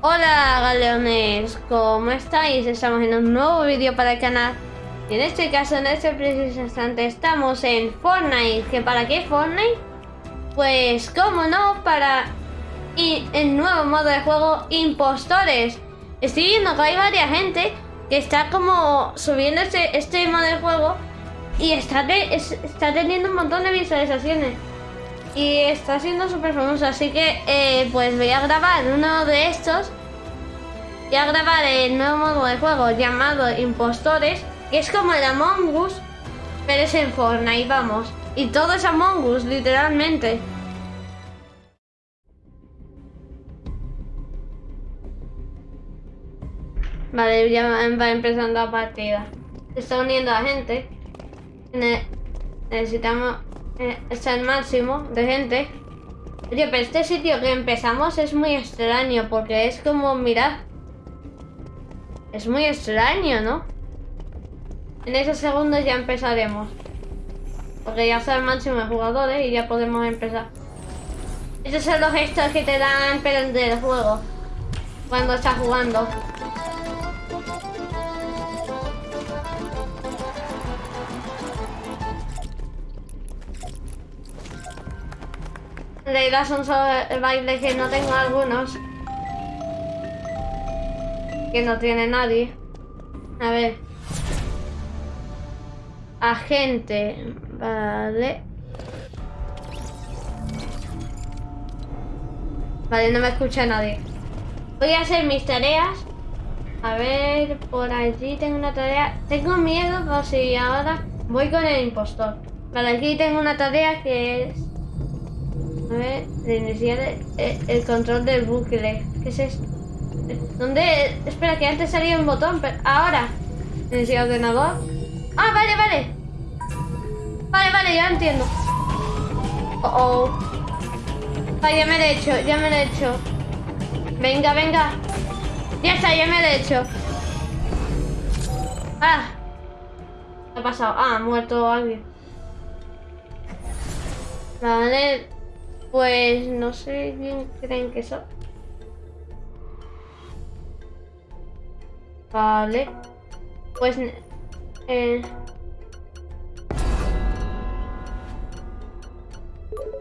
Hola galeones, ¿cómo estáis? Estamos en un nuevo vídeo para el canal y en este caso, en este preciso instante, estamos en Fortnite ¿Que para qué Fortnite? Pues, cómo no, para el nuevo modo de juego Impostores Estoy viendo que hay varias gente que está como subiendo este, este modo de juego y está, está teniendo un montón de visualizaciones y está siendo súper famoso, así que eh, pues voy a grabar uno de estos. Voy a grabar el nuevo modo de juego llamado Impostores, que es como el Among Us, pero es en Fortnite, vamos. Y todo es Among Us, literalmente. Vale, ya va empezando la partida. Se está uniendo a gente. Necesitamos eh, está el máximo de gente. Oye, pero este sitio que empezamos es muy extraño porque es como, mirad. Es muy extraño, ¿no? En esos segundos ya empezaremos. Porque ya está el máximo de jugadores y ya podemos empezar. Estos son los gestos que te dan pero del juego. Cuando estás jugando. En realidad son solo bailes que no tengo algunos. Que no tiene nadie. A ver. Agente. Vale. Vale, no me escucha nadie. Voy a hacer mis tareas. A ver, por allí tengo una tarea. Tengo miedo por si ahora voy con el impostor. Vale, aquí tengo una tarea que es a ver, iniciar el, control del bucle. ¿Qué es esto? ¿Dónde? Espera, que antes salía un botón, pero ahora. Iniciar ordenador. Ah, vale, vale. Vale, vale, ya entiendo. Oh, oh. Ah, ya me lo he hecho, ya me lo he hecho. Venga, venga. Ya está, ya me lo he hecho. Ah. ¿Qué ha pasado? Ah, ha muerto alguien. Vale. Pues no sé quién creen que son. Vale. Pues... Eh...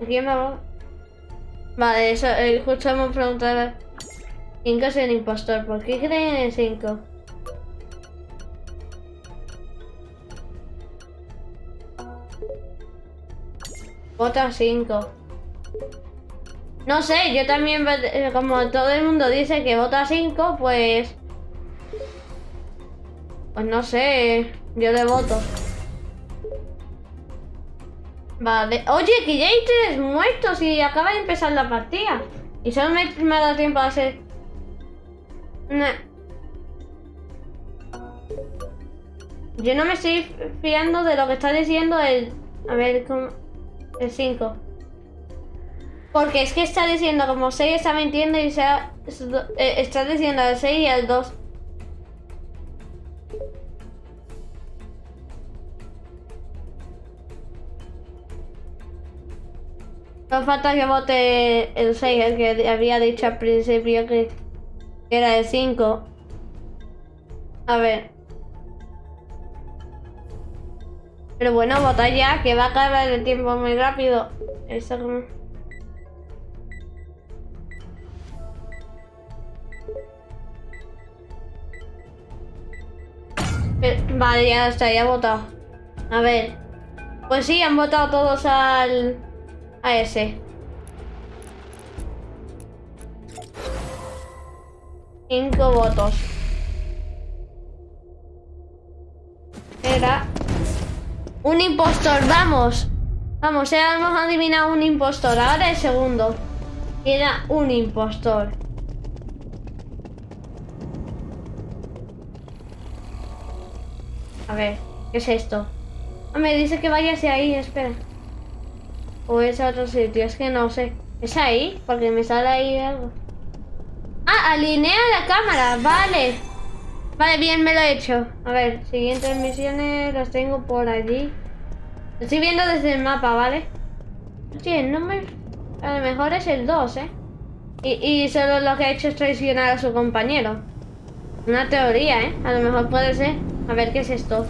¿Quién me va? Vale, eso, eh, justo hemos preguntado 5 es el impostor. ¿Por qué creen en el 5? Vota 5. No sé, yo también, eh, como todo el mundo dice que vota 5, pues... Pues no sé, yo le voto. Vale. Oye, que ya hay tres muertos y acaba de empezar la partida. Y solo me, me ha dado tiempo a hacer... Yo no me estoy fiando de lo que está diciendo el... A ver, ¿cómo? El 5. Porque es que está diciendo como 6 está mintiendo y sea, eh, está diciendo al 6 y al 2. No falta que vote el 6, el que había dicho al principio que era el 5. A ver. Pero bueno, vota ya, que va a acabar el tiempo muy rápido. Eso como... Vale, ya está, ya ha votado. A ver. Pues sí, han votado todos al... A ese. Cinco votos. Era... Un impostor, vamos. Vamos, hemos adivinado un impostor. Ahora el segundo. Era un impostor. A ver, ¿qué es esto? Ah, me dice que vaya hacia ahí, espera. O es a otro sitio, es que no sé. ¿Es ahí? Porque me sale ahí algo. Ah, alinea la cámara, vale. Vale, bien, me lo he hecho. A ver, siguientes misiones las tengo por allí. estoy viendo desde el mapa, ¿vale? Sí, no me... A lo mejor es el 2, ¿eh? Y, y solo lo que ha hecho es traicionar a su compañero. Una teoría, ¿eh? A lo mejor puede ser. A ver, ¿qué es esto?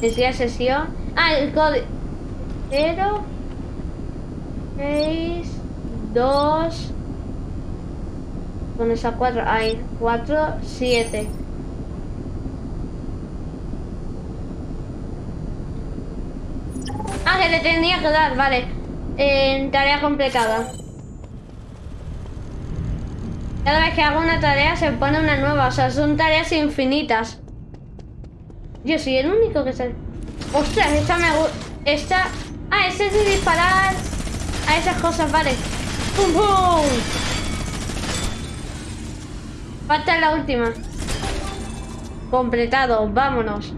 Decía sesión. Ah, el código. 0, 6, 2. Con esa 4. Hay 4, 7. Ah, que le tenía que dar, vale. Eh, tarea completada. Cada vez que hago una tarea se pone una nueva, o sea, son tareas infinitas. Yo soy el único que se... Ostras, esta me. Esta... Ah, este es de disparar a esas cosas, vale. ¡Pum, pum! Falta la última. Completado, vámonos.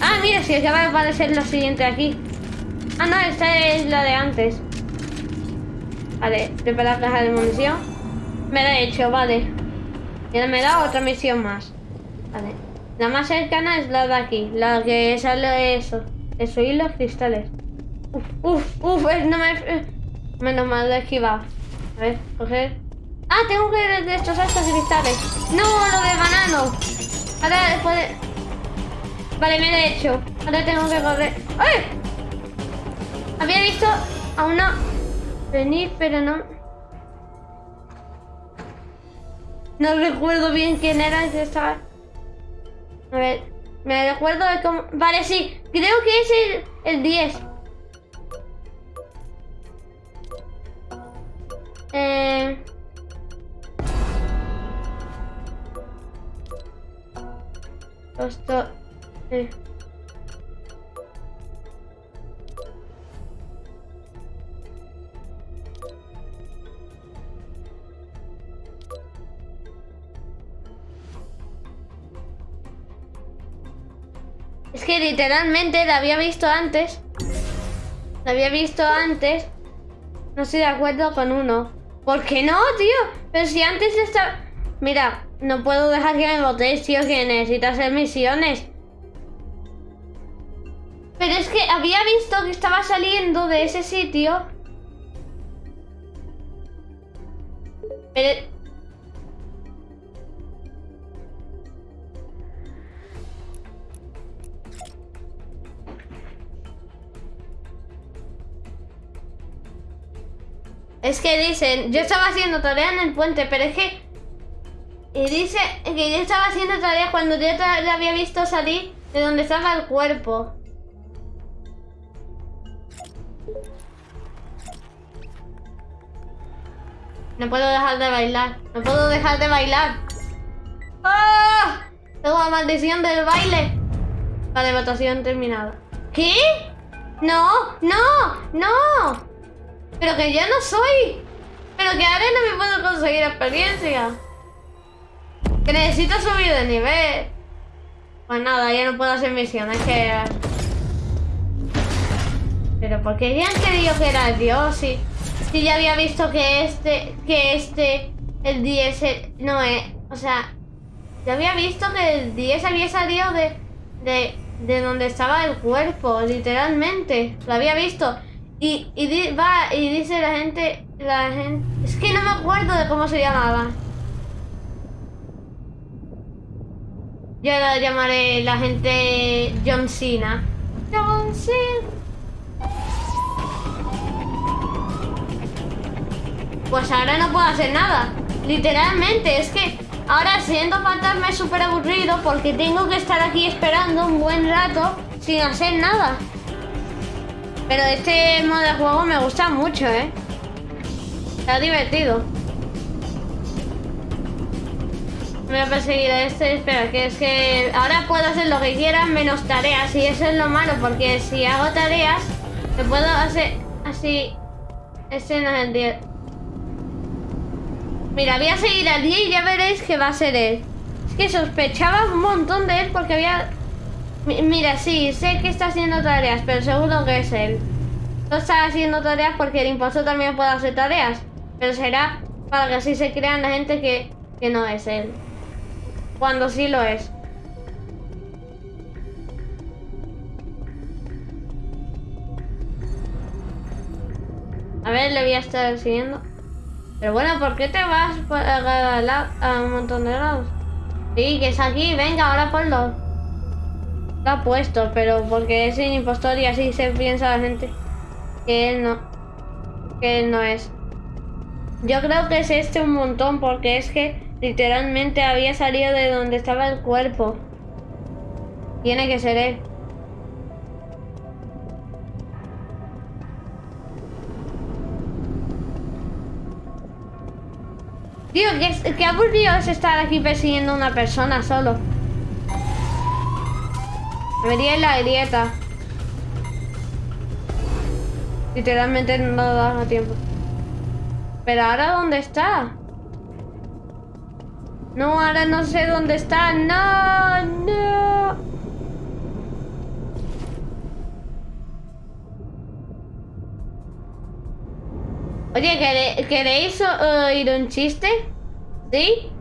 Ah, mira, si acaba de aparecer la siguiente aquí. Ah, no, esta es la de antes. Vale, preparar caja de munición. Me la he hecho, vale. Y me da otra misión más. Vale. La más cercana es la de aquí. La que sale eso. Eso y los cristales. Uf, uf, uf, no me... Menos mal, lo he esquivado. A ver, coger... Ah, tengo que destrozar estos cristales. No, lo del banano. Ahora puede... Vale, me he hecho. Ahora tengo que correr. ¡Ay! Había visto a una venir, pero no... No recuerdo bien quién era estaba... A ver, me recuerdo de cómo... Vale, sí, creo que es el, el 10. Eh... Esto... Eh. Literalmente la había visto antes. La había visto antes. No estoy de acuerdo con uno. ¿Por qué no, tío? Pero si antes estaba... Mira, no puedo dejar que me votéis, tío, que necesito hacer misiones. Pero es que había visto que estaba saliendo de ese sitio. Pero... Es que dicen, yo estaba haciendo tarea en el puente, pero es que... Y dice que yo estaba haciendo tarea cuando yo la había visto salir de donde estaba el cuerpo. No puedo dejar de bailar. No puedo dejar de bailar. ¡Ah! Tengo la maldición del baile. Vale, votación terminada. ¿Qué? No, no, no. Pero que ya no soy. Pero que ahora no me puedo conseguir experiencia. Que necesito subir de nivel. Pues nada, ya no puedo hacer misiones que... Pero porque ya han querido que era Dios si, si ya había visto que este, que este, el 10, no es, o sea, ya había visto que el 10 había salido de, de, de donde estaba el cuerpo, literalmente, lo había visto. Y, y va y dice la gente, la gente... Es que no me acuerdo de cómo se llamaba. Yo la llamaré la gente John Cena. John Cena. Pues ahora no puedo hacer nada. Literalmente, es que ahora siendo fantasma es súper aburrido porque tengo que estar aquí esperando un buen rato sin hacer nada. Pero este modo de juego me gusta mucho, ¿eh? Está divertido. Voy a perseguir a este. Espera, que es que ahora puedo hacer lo que quiera menos tareas. Y eso es lo malo, porque si hago tareas, me puedo hacer así. Este no es el 10. Mira, voy a seguir al 10 y ya veréis que va a ser él. Es que sospechaba un montón de él porque había Mira, sí, sé que está haciendo tareas, pero seguro que es él. No está haciendo tareas porque el impostor también puede hacer tareas. Pero será para que así se crean la gente que, que no es él. Cuando sí lo es. A ver, le voy a estar siguiendo. Pero bueno, ¿por qué te vas a, un montón de lados? Sí, que es aquí, venga, ahora ponlo. Ha puesto, pero porque es un impostor y así se piensa la gente que él no. Que él no es. Yo creo que es este un montón porque es que literalmente había salido de donde estaba el cuerpo. Tiene que ser él. Tío, qué, qué aburrido es estar aquí persiguiendo a una persona solo. Me vería en la grieta. Literalmente no da tiempo. Pero ahora ¿dónde está? No, ahora no sé dónde está. No, no. Oye, ¿queréis oír un chiste? ¿Sí?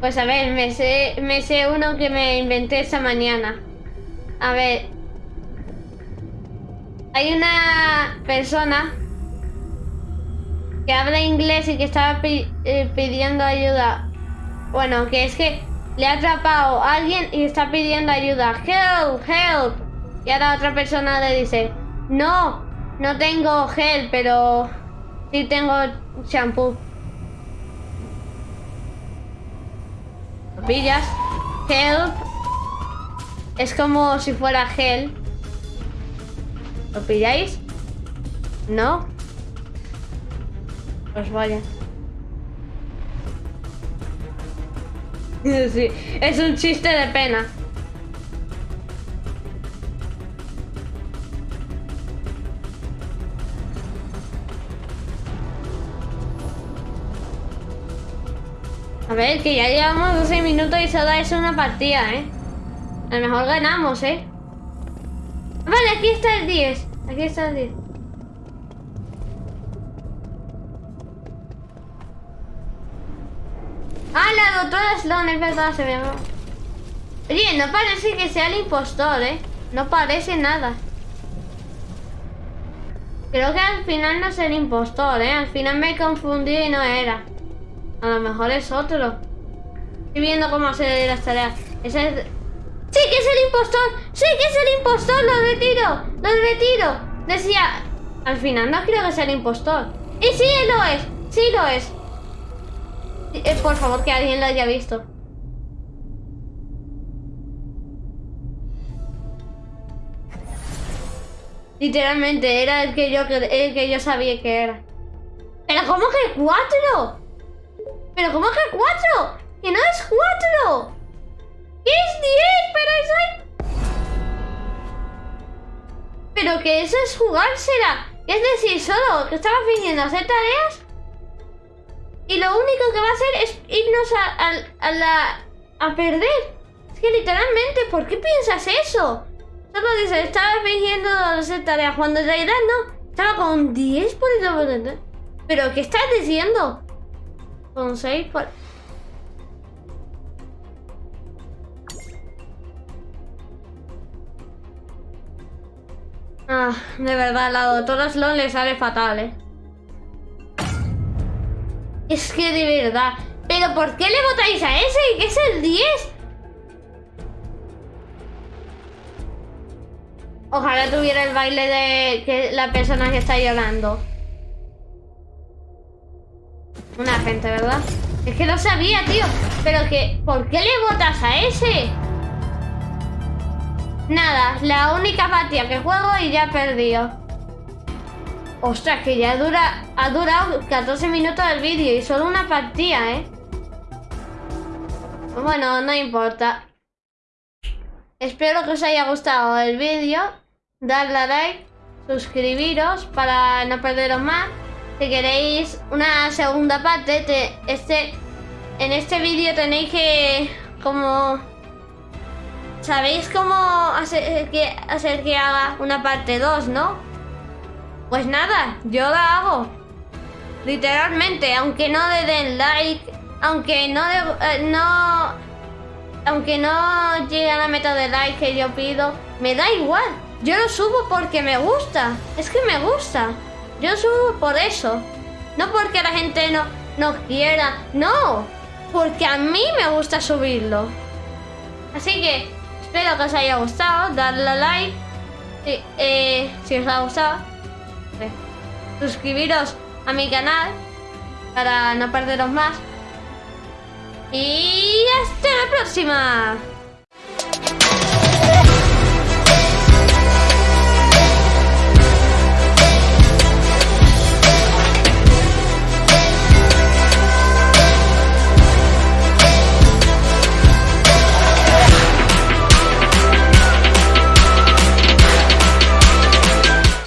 Pues a ver, me sé, me sé uno que me inventé esa mañana. A ver. Hay una persona que habla inglés y que estaba eh, pidiendo ayuda. Bueno, que es que le ha atrapado a alguien y está pidiendo ayuda. Help, help. Y ahora otra persona le dice, no, no tengo gel, pero sí tengo shampoo. ¿Lo pillas? Help. Es como si fuera gel. ¿Lo pilláis? ¿No? Pues vaya. Sí, es un chiste de pena. A ver, que ya llevamos 12 minutos y solo es una partida, ¿eh? A lo mejor ganamos, ¿eh? Vale, aquí está el 10. Aquí está el 10. Ah, la doctora Sloan, es verdad, se ve. Oye, no parece que sea el impostor, ¿eh? No parece nada. Creo que al final no es el impostor, ¿eh? Al final me confundí y no era. A lo mejor es otro. Estoy viendo cómo hacer las tareas. Ese es... ¡Sí que es el impostor! ¡Sí que es el impostor! ¡Lo retiro! ¡Lo retiro! Decía... Al final no creo que sea el impostor. ¡Y sí lo es! ¡Sí lo es! Eh, por favor, que alguien lo haya visto. Literalmente, era el que yo, el que yo sabía que era. ¿Pero cómo que cuatro? ¿Pero cómo que cuatro? ¡Que no es cuatro! ¿Qué es diez? Pero eso Pero que eso es jugársela. Es decir, solo que estaba fingiendo hacer tareas y lo único que va a hacer es irnos a, la, a perder. Es que literalmente, ¿por qué piensas eso? Solo dice, estaba fingiendo hacer tareas, cuando en realidad no. Estaba con 10 por el... ¿Pero qué estás diciendo? Con 6 por... Ah, de verdad, la doctora Sloan le sale fatal, ¿eh? Es que de verdad. ¿Pero por qué le votáis a ese? ¿Que es el 10? Ojalá tuviera el baile de que la persona que está llorando. Una gente, ¿verdad? Es que lo sabía, tío. Pero que... ¿Por qué le votas a ese? Nada, la única partida que juego y ya he perdido. Ostras, que ya dura, ha durado 14 minutos el vídeo y solo una partida, ¿eh? Bueno, no importa. Espero que os haya gustado el vídeo. Darle a like, suscribiros para no perderos más. Si queréis una segunda parte, este, en este vídeo tenéis que como... ¿Sabéis cómo hacer que, hacer que haga una parte 2, no? Pues nada, yo la hago. Literalmente, aunque no le den like, aunque no, eh, no, aunque no llegue a la meta de like que yo pido, me da igual. Yo lo subo porque me gusta. Es que me gusta. Yo subo por eso. No porque la gente no, no quiera. No, porque a mí me gusta subirlo. Así que espero que os haya gustado. Darle a like. Eh, si os ha gustado. Eh, suscribiros a mi canal para no perderos más. Y hasta la próxima.